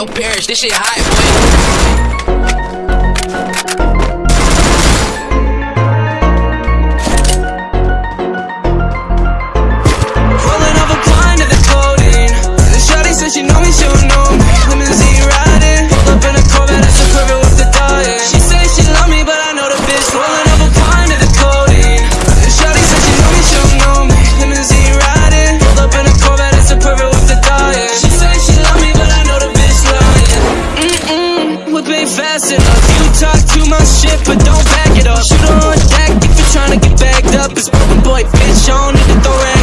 your parents. This shit hot, boy. Rolling up a blind to the codeine. The shawty said she know me, she don't know Ain't fast enough. You talk too much shit, but don't back it up. Shoot on deck if you're trying to get bagged up. It's boy, bitch, I don't need to throw rags